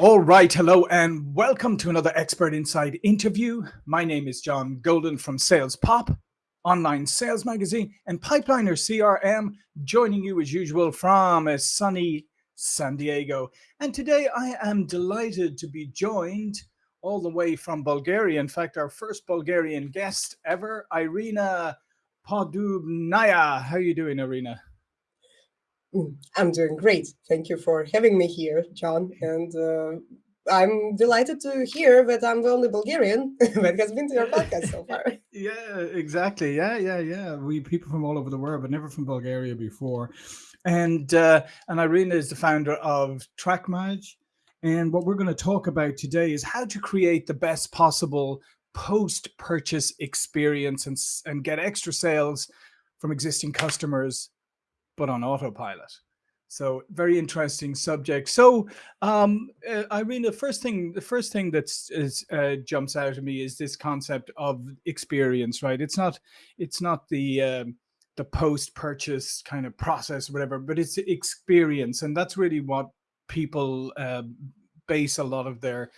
All right, hello and welcome to another Expert Insights interview. My name is John Golden from Sales Pop, online sales magazine, and Pipeliner CRM, joining you as usual from a sunny San Diego. And today I am delighted to be joined all the way from Bulgaria. In fact, our first Bulgarian guest ever, Irina Podubnaya. How are you doing, Irina? Mm, I'm doing great. Thank you for having me here, John. And uh, I'm delighted to hear that I'm the only Bulgarian that has been to your podcast so far. yeah, exactly. Yeah, yeah, yeah. We people from all over the world, but never from Bulgaria before. And uh, and Irina is the founder of TrackMage. And what we're going to talk about today is how to create the best possible post-purchase experience and, and get extra sales from existing customers but on autopilot. So very interesting subject. So um, uh, Irene, the first thing, the first thing that uh, jumps out at me is this concept of experience, right? It's not, it's not the um, the post-purchase kind of process, whatever, but it's experience, and that's really what people uh, base a lot of their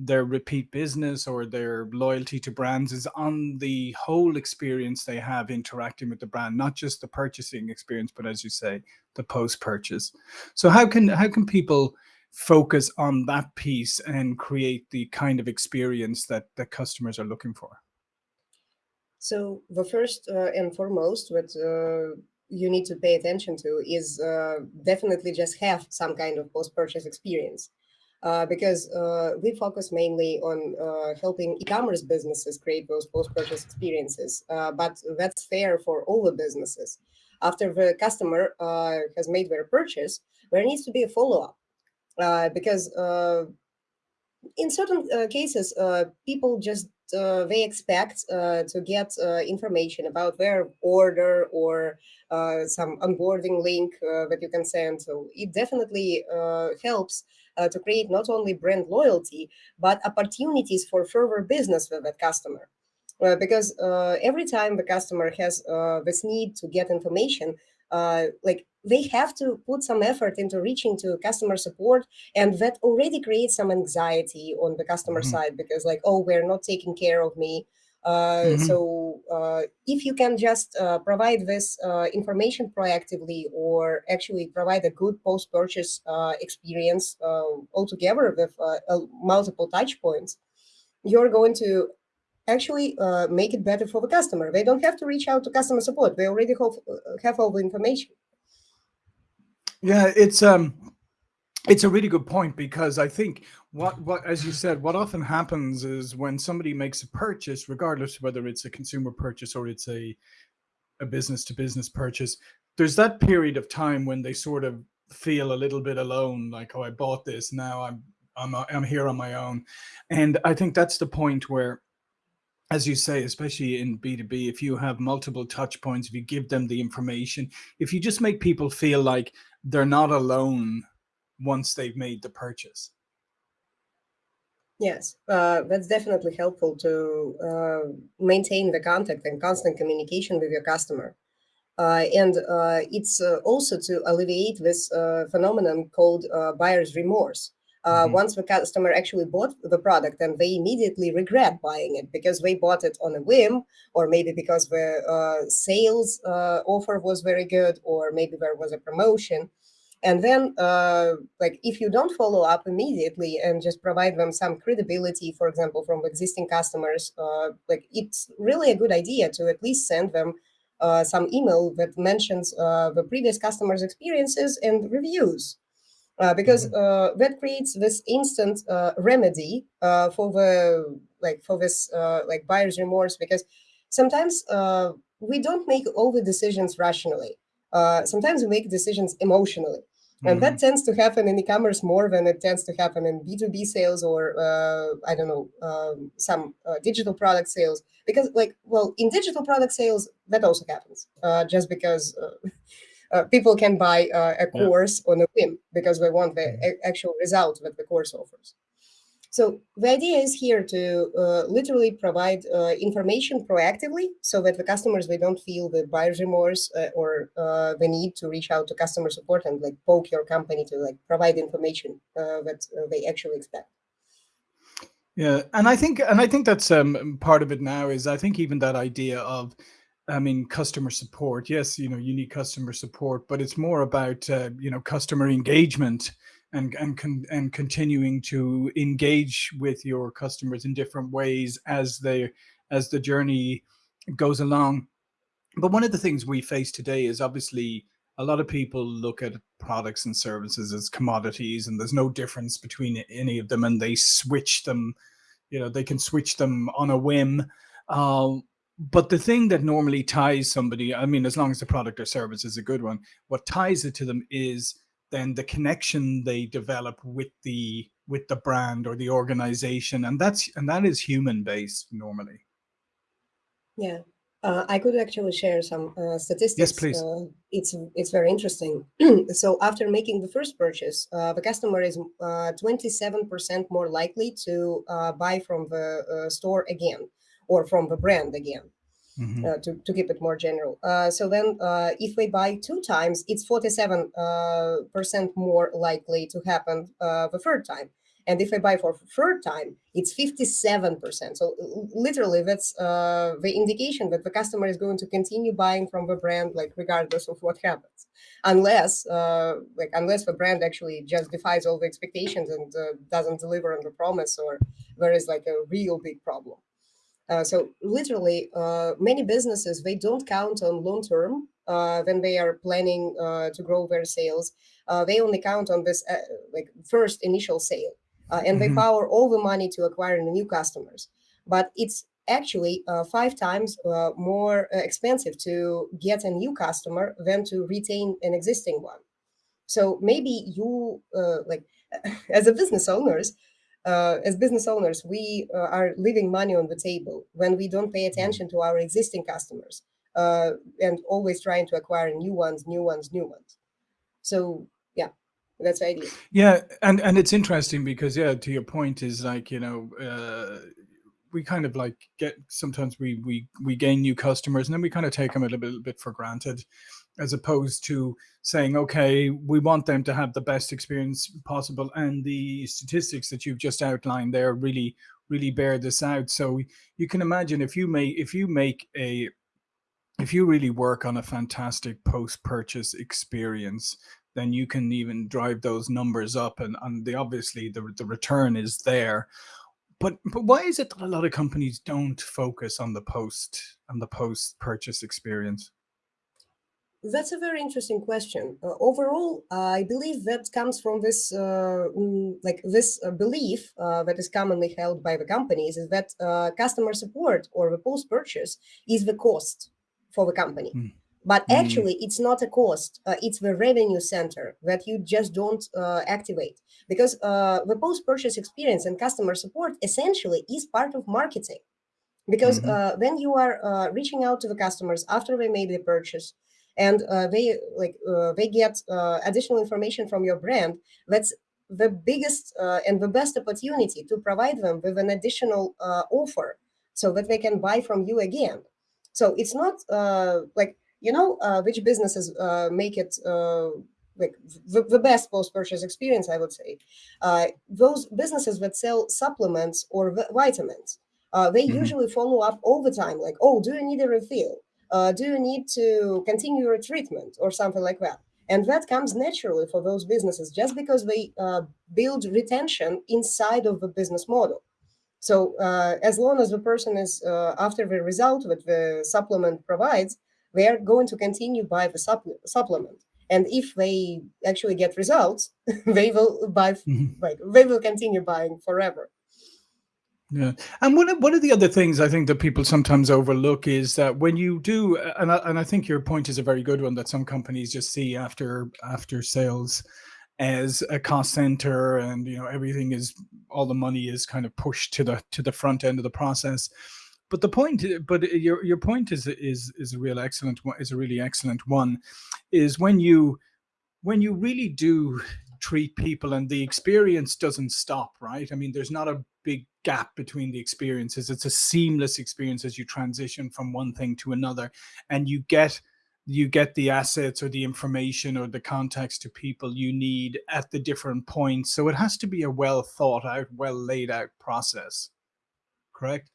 their repeat business or their loyalty to brands is on the whole experience they have interacting with the brand, not just the purchasing experience, but as you say, the post-purchase. So how can how can people focus on that piece and create the kind of experience that the customers are looking for? So the first uh, and foremost, what uh, you need to pay attention to is uh, definitely just have some kind of post-purchase experience uh, because uh, we focus mainly on uh, helping e-commerce businesses create those post-purchase experiences. Uh, but that's fair for all the businesses. After the customer uh, has made their purchase, there needs to be a follow-up because in certain cases, people just they expect to get information about their order or some onboarding link that you can send. So it definitely helps uh, to create not only brand loyalty, but opportunities for further business with that customer. Uh, because uh, every time the customer has uh, this need to get information, uh, like they have to put some effort into reaching to customer support and that already creates some anxiety on the customer mm -hmm. side because like, oh, we're not taking care of me. Uh, mm -hmm. So uh, if you can just uh, provide this uh, information proactively or actually provide a good post-purchase uh, experience uh, altogether with multiple touch points, you're going to actually uh, make it better for the customer. They don't have to reach out to customer support. They already have, have all the information. Yeah, it's um, it's a really good point because I think what what as you said, what often happens is when somebody makes a purchase, regardless of whether it's a consumer purchase or it's a a business to business purchase, there's that period of time when they sort of feel a little bit alone, like, oh, I bought this, now I'm I'm I'm here on my own. And I think that's the point where as you say, especially in B2B, if you have multiple touch points, if you give them the information, if you just make people feel like they're not alone once they've made the purchase. Yes, uh, that's definitely helpful to uh, maintain the contact and constant communication with your customer. Uh, and uh, it's uh, also to alleviate this uh, phenomenon called buyer's remorse. Mm -hmm. Once the customer actually bought the product and they immediately regret buying it because they bought it on a whim, or maybe because the sales offer was very good, or maybe there was a promotion, and then, uh, like, if you don't follow up immediately and just provide them some credibility, for example, from existing customers, uh, like, it's really a good idea to at least send them uh, some email that mentions uh, the previous customers' experiences and reviews. Uh, because mm -hmm. that creates this instant remedy for the like for this like buyer's remorse because sometimes we don't make all the decisions rationally. Uh, sometimes we make decisions emotionally. And mm -hmm. that mm-hmm. tends to happen in e-commerce more than it tends to happen in B2B sales or, uh, I don't know, um, some uh, digital product sales. Because like, well, in digital product sales, that also happens uh, just because uh, uh, people can buy a course yeah. on a whim because they want the mm-hmm. actual result that the course offers. So the idea is here to uh, literally provide uh, information proactively so that the customers, they don't feel the buyer's remorse uh, or uh, the need to reach out to customer support and like poke your company to like provide information uh, that uh, they actually expect. Yeah, and I think and I think that's um, part of it now is I think even that idea of I mean, customer support. Yes, you know, you need customer support, but it's more about you know customer engagement and and con and continuing to engage with your customers in different ways as they as the journey goes along. But one of the things we face today is obviously a lot of people look at products and services as commodities, and there's no difference between any of them, and they switch them. You know, they can switch them on a whim. Uh, but the thing that normally ties somebody, I mean, as long as the product or service is a good one, what ties it to them is then the connection they develop with the with the brand or the organization, and that's and that is human based normally. Yeah, uh, I could actually share some uh, statistics. Yes, please. Uh, it's it's very interesting. so after making the first purchase, uh, the customer is 27% more likely to uh, buy from the uh, store again or from the brand again. Mm-hmm. Uh, to, to keep it more general. Uh, so then uh, if we buy two times, it's 47% uh, more likely to happen uh, the third time. And if I buy for third time, it's 57%. So literally that's the indication that the customer is going to continue buying from the brand, like regardless of what happens, unless like unless the brand actually just defies all the expectations and doesn't deliver on the promise or there is like a real big problem. Uh, so literally, uh, many businesses, they don't count on long term uh, when they are planning uh, to grow their sales. Uh, they only count on this like first initial sale. and mm -hmm. they mm-hmm. power all the money to acquire new customers. But it's actually five times more expensive to get a new customer than to retain an existing one. So maybe you like as a business owners, uh, as business owners, we uh, are leaving money on the table when we don't pay mm-hmm. attention to our existing customers uh, and always trying to acquire new ones, new ones, new ones. So yeah, that's the idea. Yeah, and and it's interesting because yeah, to your point is like you know uh, we kind of like get sometimes we we we gain new customers and then we kind of take them a little bit, little bit for granted as opposed to saying okay we want them to have the best experience possible and the statistics that you've just outlined there really really bear this out so you can imagine if you make if you make a if you really work on a fantastic post-purchase experience then you can even drive those numbers up and, and the obviously the, the return is there but but why is it that a lot of companies don't focus on the post on the post purchase experience? That's a very interesting question. Uh, overall, I believe that comes from this, uh, mm, like this uh, belief uh, that is commonly held by the companies is that uh, customer support or the post-purchase is the cost for the company. Mm. But mm. actually, mm. it's not a cost. Uh, it's the revenue center that you just don't uh, activate because uh, the post-purchase experience and customer support essentially is part of marketing. Because mm -hmm. when you are uh, reaching out to the customers after they made the purchase, and uh, they like they get additional information from your brand, that's the biggest and the best opportunity to provide them with an additional offer so that they can buy from you again. So it's not like you know uh, which businesses uh, make it uh, like the, the best post-purchase experience, I would say. Uh, those businesses that sell supplements or vitamins, uh, they mm -hmm. usually follow up all the time, like, oh, do you need a refill? Uh, do you need to continue your treatment or something like that? And that comes naturally for those businesses just because they build retention inside of the business model. So as long as the person is after the result that the supplement provides, they are going to continue buy the supplement. And if they actually get results, they will buy, mm -hmm. like they will continue buying forever. Yeah, and one of one of the other things I think that people sometimes overlook is that when you do, uh, and I, and I think your point is a very good one that some companies just see after after sales as a cost center, and you know everything is all the money is kind of pushed to the to the front end of the process but the point but your your point is is is a real excellent one is a really excellent one is when you when you really do treat people and the experience doesn't stop, right? I mean, there's not a big gap between the experiences. It's a seamless experience as you transition from one thing to another and you get you get the assets or the information or the context to people you need at the different points. So it has to be a well thought out, well laid out process. Correct?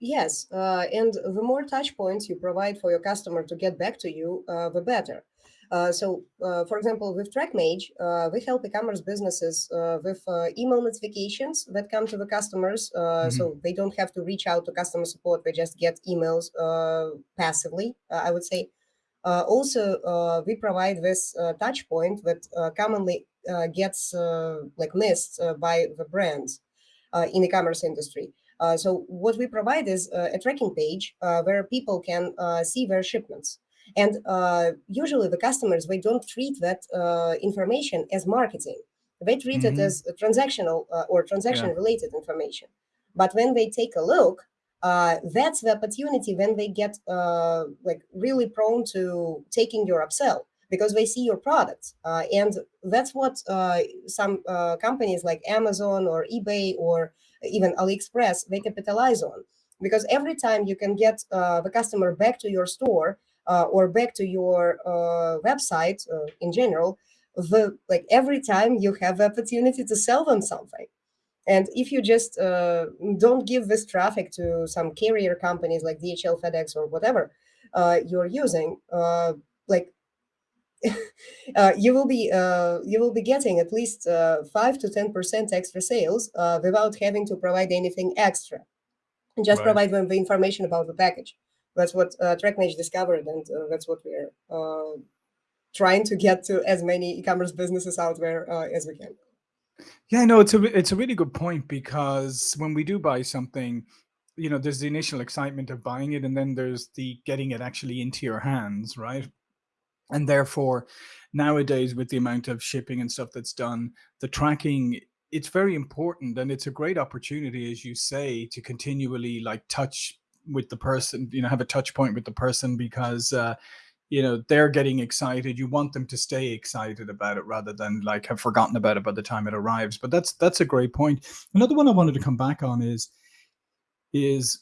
Yes, uh, and the more touch points you provide for your customer to get back to you, uh, the better. Uh, so, uh, for example, with TrackMage, uh, we help e-commerce businesses uh, with uh, email notifications that come to the customers, uh, hmm so they don't have to reach out to customer support. They just get emails uh, passively, I would say. Uh, also, uh, we provide this uh, touch point that uh, commonly uh, gets uh, like missed uh, by the brands uh, in e-commerce industry. Uh, so what we provide is uh, a tracking page uh, where people can uh, see their shipments. And uh, usually the customers, they don't treat that uh, information as marketing. They treat it hmm as transactional uh, or transaction related information. But when they take a look, uh, that's the opportunity when they get uh, like really prone to taking your upsell because they see your products. Uh, and that's what uh, some uh, companies like Amazon or eBay or even AliExpress, they capitalize on. Because every time you can get uh, the customer back to your store or back to your uh, website uh, in general, the like every time you have the opportunity to sell them something. And if you just uh, don't give this traffic to some carrier companies like DHL, FedEx, or whatever uh, you're using, uh, like uh, you will be uh, you will be getting at least uh, five to ten percent extra sales uh, without having to provide anything extra. Just Right. provide them the information about the package. That's what uh, TrackMage discovered, and uh, that's what we're uh, trying to get to as many e-commerce businesses out there uh, as we can. Yeah, no, it's a it's a really good point because when we do buy something, you know, there's the initial excitement of buying it, and then there's the getting it actually into your hands, right? And therefore, nowadays with the amount of shipping and stuff that's done, the tracking it's very important, and it's a great opportunity, as you say, to continually like touch with the person, you know, have a touch point with the person because uh, you know they're getting excited. You want them to stay excited about it rather than like have forgotten about it by the time it arrives. But that's that's a great point. Another one I wanted to come back on is is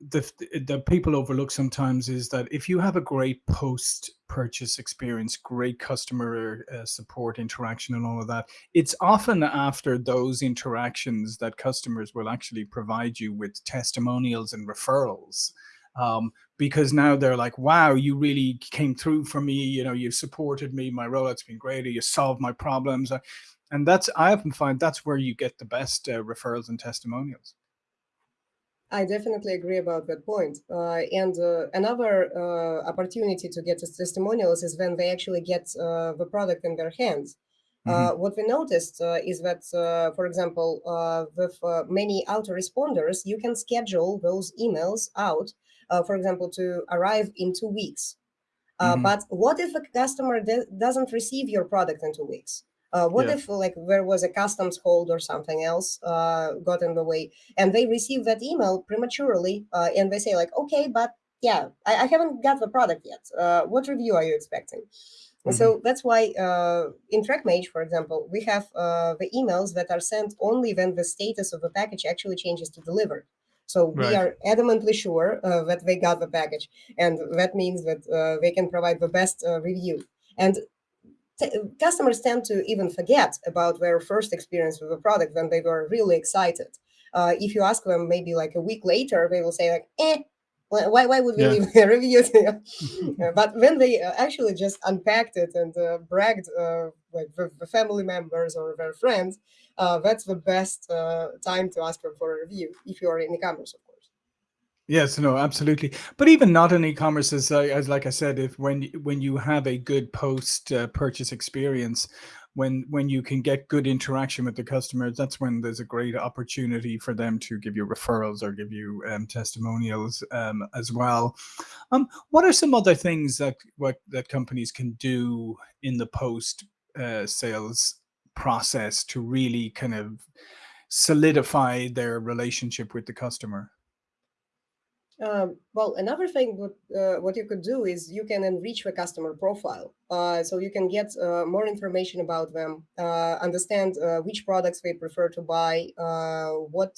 the the people overlook sometimes is that if you have a great post purchase experience great customer uh, support interaction and all of that it's often after those interactions that customers will actually provide you with testimonials and referrals um, because now they're like wow you really came through for me you know you supported me my rollout's been great you solved my problems Uh, and that's i often find that's where you get the best uh, referrals and testimonials I definitely agree about that point. Uh, and uh, another uh, opportunity to get tes- testimonials is when they actually get uh, the product in their hands. Uh, hmm what we noticed uh, is that, uh, for example, uh, with uh, many autoresponders, you can schedule those emails out, uh, for example, to arrive in two weeks. Uh, hmm but what if a customer doesn't receive your product in two weeks? Uh, what yeah if like there was a customs hold or something else uh, got in the way, and they receive that email prematurely, uh, and they say like, okay, but yeah, I, I haven't got the product yet. Uh, what review are you expecting? Hmm so that's why uh, in TrackMage, for example, we have uh, the emails that are sent only when the status of the package actually changes to delivered. So we are adamantly sure uh, that they got the package, and that means that uh, they can provide the best uh, review. And customers tend to even forget about their first experience with a product when they were really excited. Uh, if you ask them maybe like a week later, they will say like, "Eh, why, why would we yeah leave a review?" to you?" Uh, but when they uh, actually just unpacked it and uh, bragged uh, like with the family members or their friends, uh, that's the best uh, time to ask them for a review if you are in e-commerce, of. Yes, no, absolutely. But even not in e-commerce, as, I, as like I said, if when when you have a good post uh, purchase experience, when when you can get good interaction with the customers, that's when there's a great opportunity for them to give you referrals or give you um, testimonials um, as well. Um, what are some other things that what that companies can do in the post uh, sales process to really kind of solidify their relationship with the customer? Um, well, another thing what uh, what you could do is you can enrich the customer profile, uh, so you can get uh, more information about them, uh, understand uh, which products they prefer to buy, uh, what,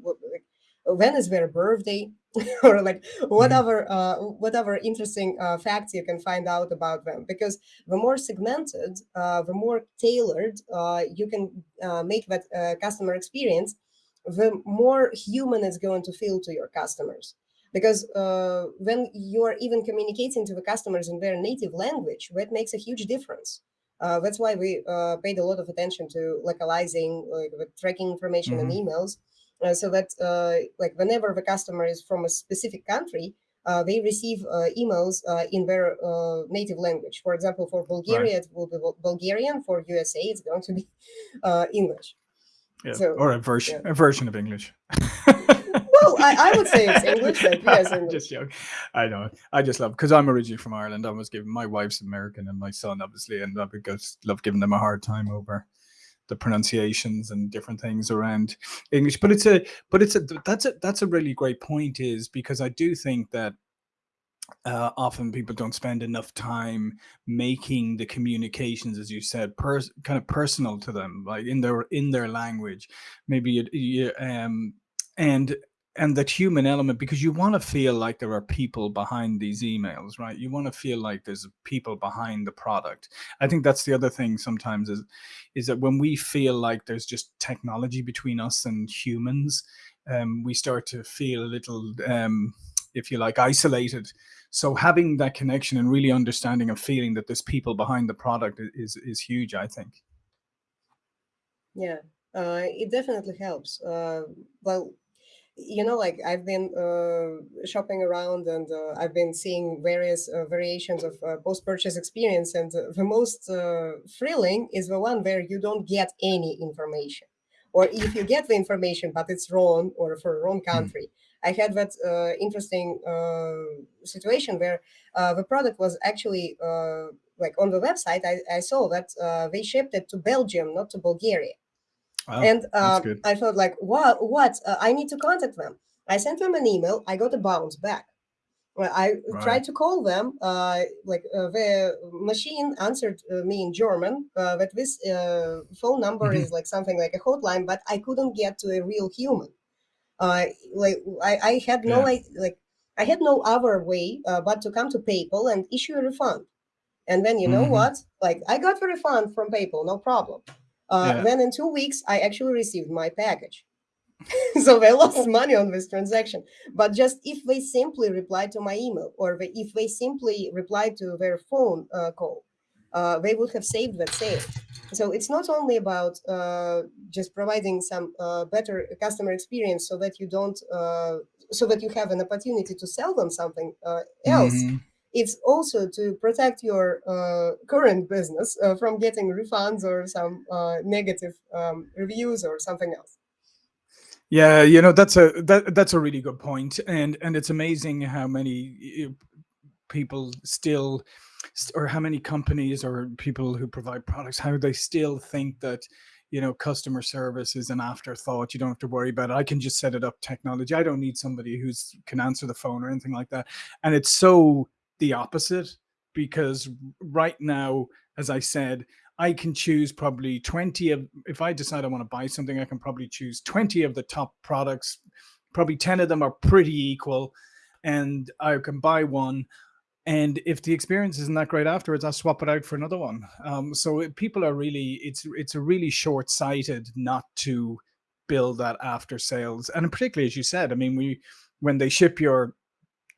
what like, when is their birthday, or like whatever Mhm. whatever interesting facts you can find out about them. Because the more segmented, the more tailored you can make that customer experience, the more human it's going to feel to your customers. Because uh, when you are even communicating to the customers in their native language, that makes a huge difference. Uh, that's why we uh, paid a lot of attention to localizing, like the tracking information in Mhm. emails, uh, so that uh, like whenever the customer is from a specific country, uh, they receive uh, emails uh, in their uh, native language. For example, for Right. Bulgaria, it will be Bulgarian. For USA, it's going to be uh, English. Yeah. So Or a version yeah. a version of English. Well, I, I would say it's English, but yes, Just English. joking. I know. I just love because I'm originally from Ireland. I was given my wife's American and my son obviously, and I because love giving them a hard time over the pronunciations and different things around English. But it's a but it's a that's a that's a really great point is because I do think that uh, often people don't spend enough time making the communications, as you said, kind of personal to them, like in their in their language, maybe it, you, um, and and that human element because you want to feel like there are people behind these emails, right? You want to feel like there's people behind the product. I think that's the other thing sometimes is is that when we feel like there's just technology between us and humans, um, we start to feel a little, um, if you like, isolated so having that connection and really understanding and feeling that there's people behind the product is is huge i think Yeah, uh, it definitely helps. Uh, well, you know, like I've been uh, shopping around and uh, I've been seeing various uh, variations of uh, post-purchase experience, and uh, the most uh, thrilling is the one where you don't get any information, or if you get the information but it's wrong or for a wrong Hmm. country. I had that uh, interesting uh, situation where uh, the product was actually uh, like on the website. I, I saw that uh, they shipped it to Belgium, not to Bulgaria wow and uh, I felt like, what? What? Uh, I need to contact them. I sent them an email. I got a bounce back. I right tried to call them. Uh, like uh, the machine answered uh, me in German. Uh, that this uh, phone number Mhm. is like something like a hotline, but I couldn't get to a real human. Uh, like I, I had no yeah like like I had no other way uh, but to come to PayPal and issue a refund. And then you know hmm what? Like I got the refund from PayPal, no problem. Uh, yeah then in two weeks, I actually received my package. so they lost money on this transaction. But just if they simply replied to my email or if they simply replied to their phone uh, call, uh, they would have saved that sale. So it's not only about uh, just providing some uh, better customer experience so that you don't, uh, so that you have an opportunity to sell them something uh, else. hmm It's also to protect your uh, current business uh, from getting refunds or some uh, negative um, reviews or something else. yeah you know that's a that, that's a really good point and and it's amazing how many people still st- or how many companies or people who provide products how they still think that you know customer service is an afterthought you don't have to worry about it. I can just set it up technology i don't need somebody who's can answer the phone or anything like that. And it's so the opposite because right now as i said i can choose probably 20 of if i decide i want to buy something i can probably choose 20 of the top products. Probably 10 of them are pretty equal and i can buy one and if the experience isn't that great afterwards, I'll swap it out for another one. Um, so people are really it's it's a really short sighted not to build that after sales, and particularly as you said, I mean, we when they ship your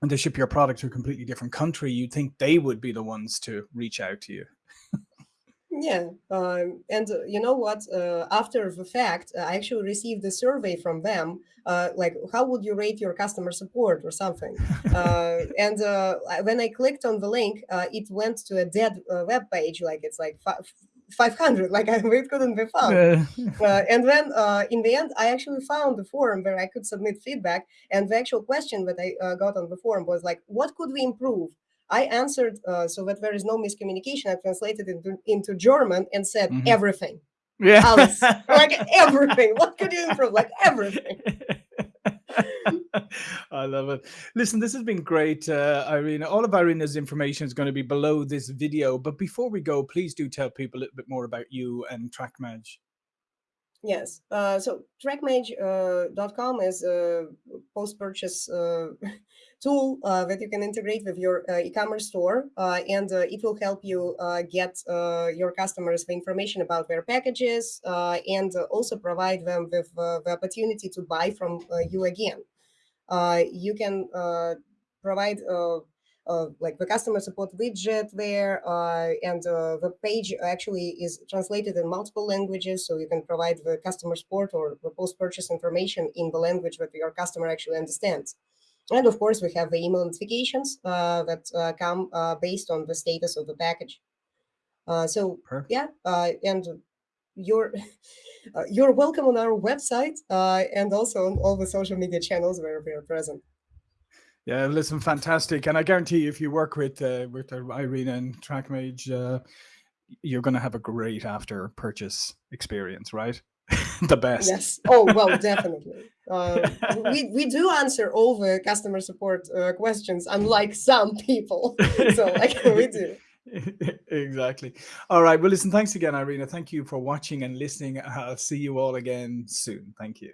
when they ship your product to a completely different country, you'd think they would be the ones to reach out to you. Yeah, um, and uh, you know what? Uh, after the fact, uh, I actually received a survey from them, uh, like how would you rate your customer support or something. Uh, and uh, when I clicked on the link, uh, it went to a dead uh, web page, like it's like fi- 500, like I, it couldn't be found. And then uh, in the end, I actually found the forum where I could submit feedback. And the actual question that I uh, got on the forum was like, what could we improve? I answered uh, so that there is no miscommunication. I translated it into, into German and said mhm. everything. Yeah. Like everything. What could you improve? Like everything. I love it. Listen, this has been great, uh, Irina. All of Irina's information is going to be below this video. But before we go, please do tell people a little bit more about you and TrackMage. Yes. Uh, so trackmage.com uh, is a post-purchase uh, tool uh, that you can integrate with your uh, e-commerce store, uh, and it will help you get your customers the information about their packages and also provide them with the opportunity to buy from you again. you can provide like the customer support widget there, uh, and uh, the page actually is translated in multiple languages, so you can provide the customer support or the post-purchase information in the language that your customer actually understands. And of course, we have the email notifications uh, that uh, come uh, based on the status of the package. so Perfect. yeah, and you're you're welcome on our website and also on all the social media channels where we are present. Yeah, listen, fantastic. And I guarantee you, if you work with uh, with uh, Irina and TrackMage, uh, you're going to have a great after purchase experience, right? the best. Yes. Oh, well, definitely. Uh, we, we do answer all the customer support uh, questions, unlike some people. so like we do. exactly. All right. Well, listen, thanks again, Irina. Thank you for watching and listening. I'll see you all again soon. Thank you.